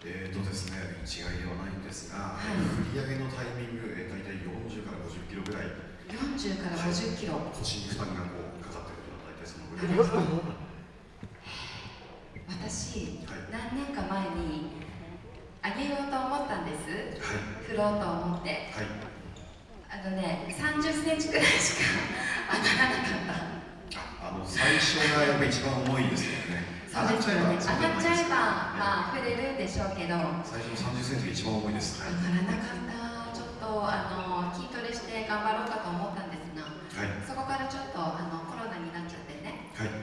えーとですね、一概ではないんですが、はい、振り上げのタイミング、えー、大体40から50キロぐらい。40から50キロ。はい、腰に負担がこうかかってるのは大体そのぐらいです。私、はい、何年か前にあげようと思ったんです。はい、振ろうと思って。はい。あのね、30センチくらいしか当たらなかった。あの最初がやっぱ一番重いですよね。上がっちゃえば、上がっちゃえば、まあ触れるんでしょうけど。最初の30センチが一番重いです。上がらなかった。ちょっとあの筋トレして頑張ろうかと思ったんですが、はい、そこからちょっとあのコロナになっちゃってね。はい。うん、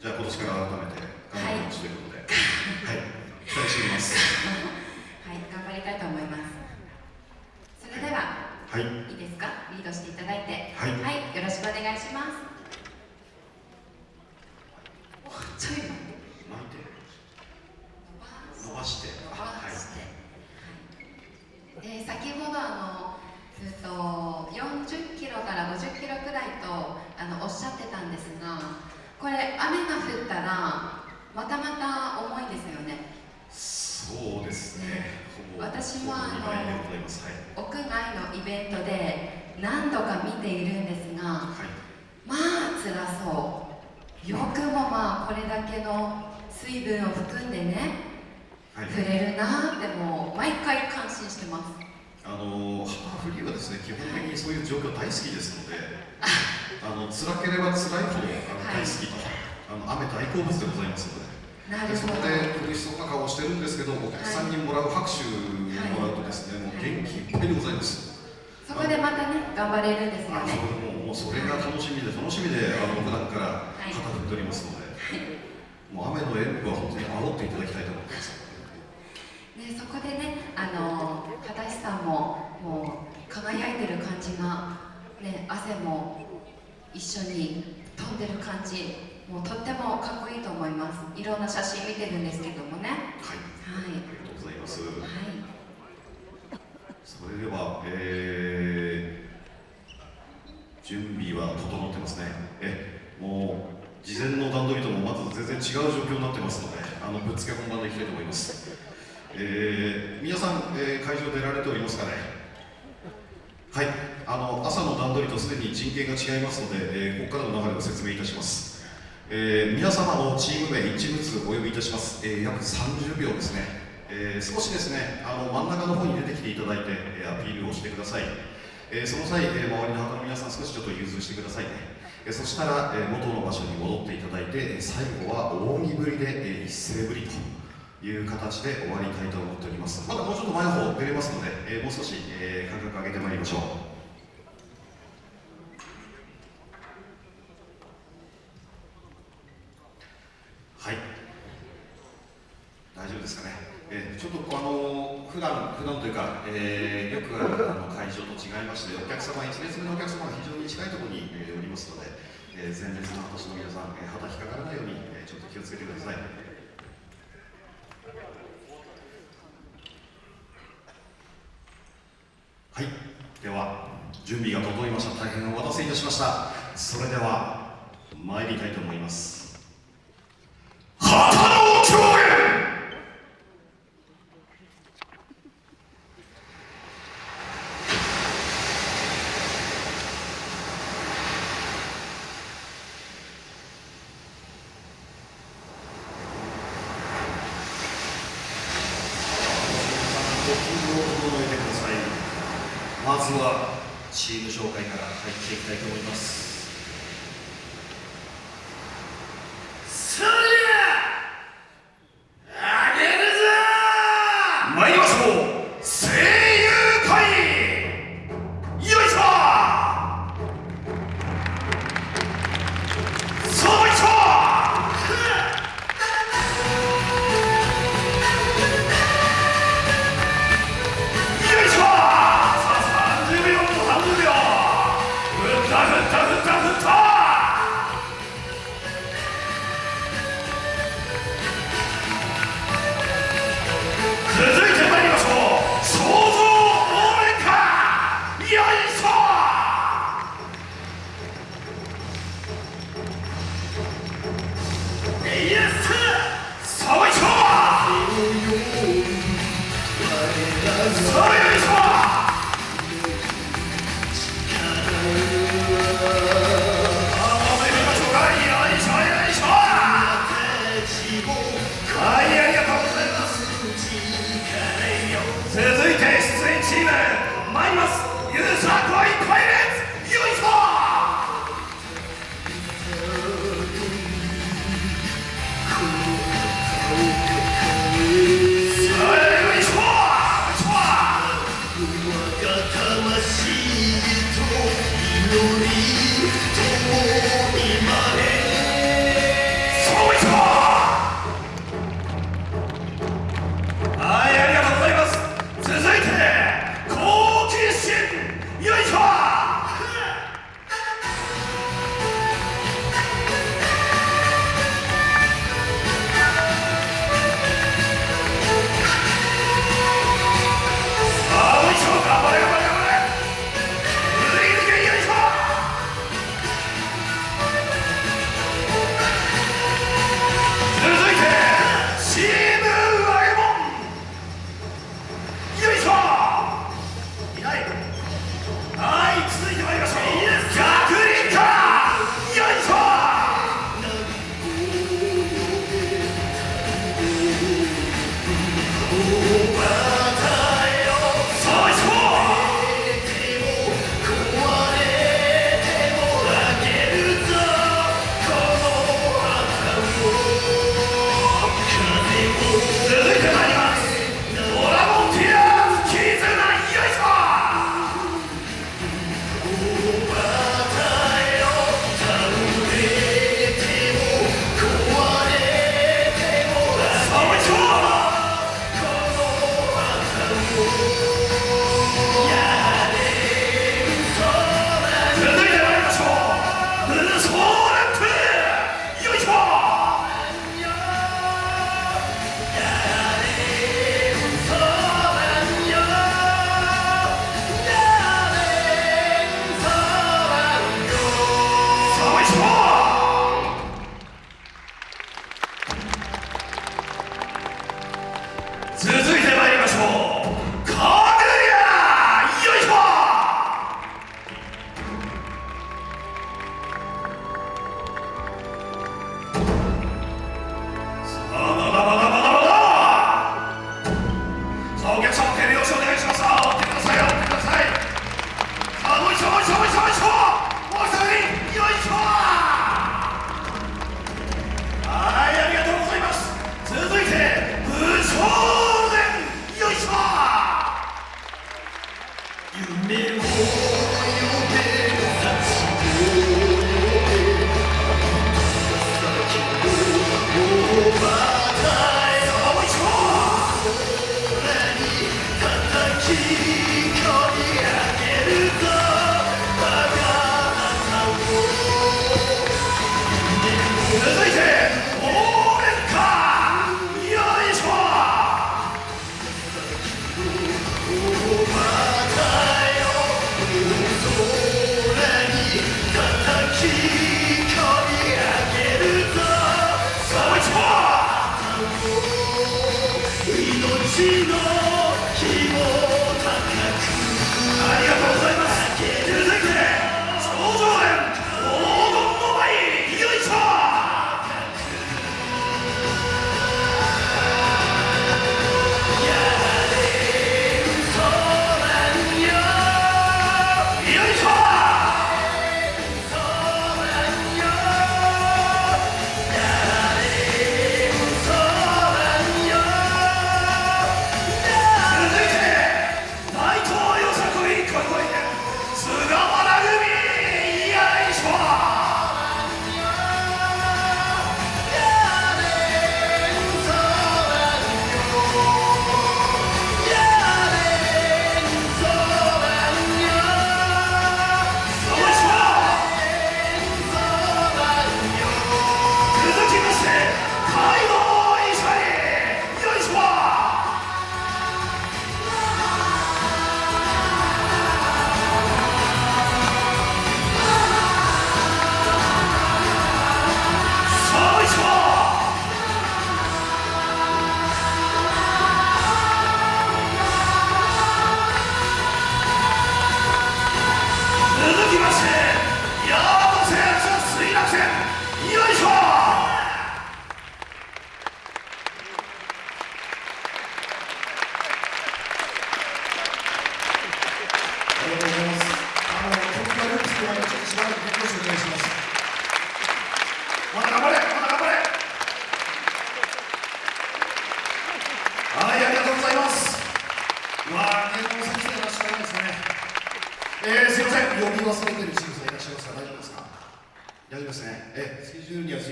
じゃあ今年から改めて頑張りますということで、はい、期待しております。はい、頑張りたいと思います。それでは、はい、いいですか？リードしていただいて、はい、はい、よろしくお願いします。ちょい巻いて伸ばして伸ばして、はい、で先ほどあのえっと40キロから50キロくらいとあのおっしゃってたんですがこれ雨が降ったらまたまた重いですよねそうですね、ね、私もあの、はい、屋外のイベントで何度か見ているんですが、はい、まあ辛そう。よくもまあこれだけの水分を含んでね、はい、触れるなってもう毎回感心してます。あのハフリーはですね基本的にそういう状況大好きですのであの辛ければ辛いほど大好きと、あの雨大好物でございますので。なるほど。でそこで苦しそうな顔をしてるんですけどお客さんにもらう拍手元気いっぱいでございます、そこでまたね頑張れるんですよねもうそれが楽しみで楽しみであの普段から肩振っておりますので、もう雨の演舞は本当に煽っていただきたいと思ってます。ね、そこでね、あの片石さんももう輝いてる感じが、ね、汗も一緒に飛んでる感じ、もうとってもかっこいいと思います。いろんな写真見てるんですけどもね。はい。はい、ありがとうございます。はい。それでは、えー準備は整ってますね。えもう事前の段取りともまず全然違う状況になってますのであのぶっつけ本番でいきたいと思います、えー、皆さん、えー、会場出られておりますかね？はい。あの朝の段取りとすでに陣形が違いますので、えー、ここからの流れを説明いたします。えー、皆様のチーム名一物お呼びいたします、えー、約30秒ですね、えー、少しですねあの真ん中の方に出てきていただいて、えアピールをしてください。えー、その際、えー、周りの旗の皆さん少しちょっと融通してくださいね、え、そしたら、えー、元の場所に戻っていただいて、最後は扇ぶりで、え一斉ぶりという形で終わりたいと思っております。まだもうちょっと前の方出れますので、えもう少し、え間隔上げてまいりましょう。はい。大丈夫ですかね。えー、ちょっとあの普段普段というか、えー、よくあの会場と違いましてお客様1列目のお客様が非常に近いところに、えー、おりますので、えー、前列の私の皆さん、えー、旗引っかからないように、えー、ちょっと気をつけてください。はい。では準備が整いました。大変お待たせいたしました。それでは参りたいと思います旗の共演まずはチーム紹介から入っていきたいと思います。続いて出演チーム参りますゆさん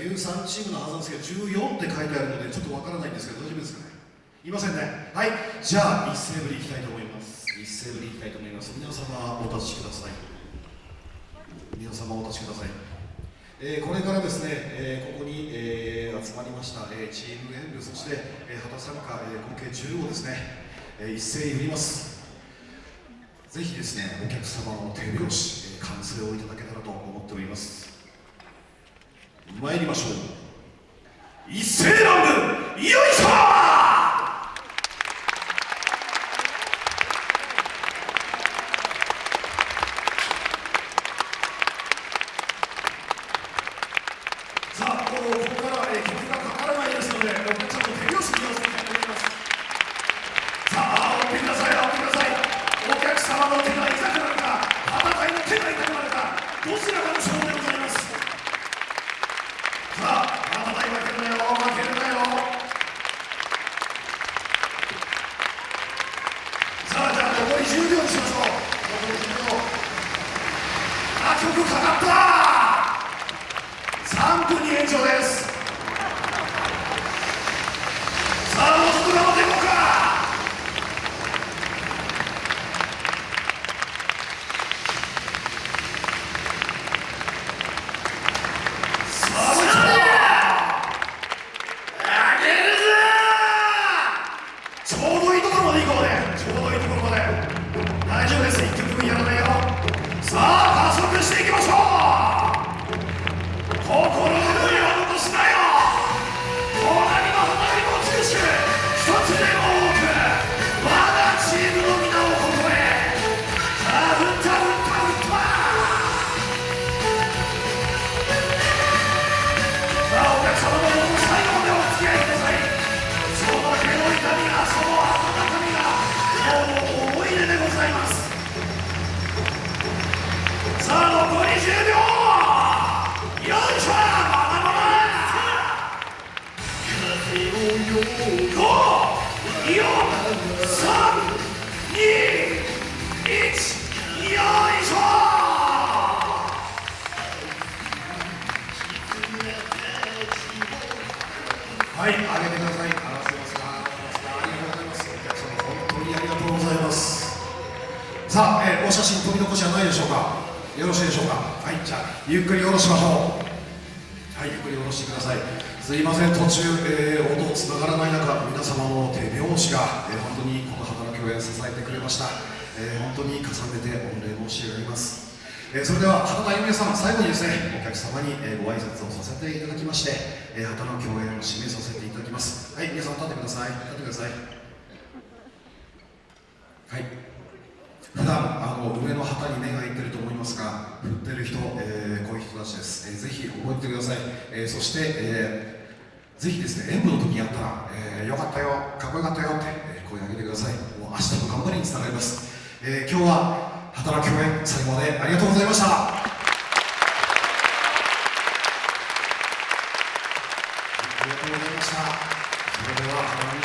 13チームのはずなんですけど14って書いてあるのでちょっとわからないんですけど大丈夫ですかね？いませんね。はいじゃあ一斉振りいきたいと思います。一斉振りいきたいと思います。皆様お立ちください。皆様お立ちください。えーこれからですね、えーここに、えー集まりました、えチーム演舞そして、えー旗参加、え合計10をですね、え一斉に振ります。ぜひですねお客様の手拍子、えー歓声をいただけたらと思っております。参りましょう。一斉乱舞よいしょ！さあ、えーお写真取り残しはないでしょうか？よろしいでしょうか？はい、じゃあ、ゆっくり下ろしましょう。はい、ゆっくり下ろしてください。すいません、途中、えー音つながらない中、皆様の手拍子が、えー本当にこの旗の共演支えてくれました。えー本当に重ねて御礼申し上げます。えーそれでは、畑田由美さん、最後にですね、お客様に、えーご挨拶をさせていただきまして、えー旗の共演を締めさせていただきます。はい、皆さん立ってください。立ってください。はい。普段あの上の旗に目がいってると思いますが振ってる人、えーこういう人たちです、えーぜひ覚えてください、えーそして、えーぜひですね演舞の時にやったら、えーよかったよかっこよかったよって、えー声を上げてください。もう明日の頑張りにつながります、えー今日は働き共演最後までありがとうございました。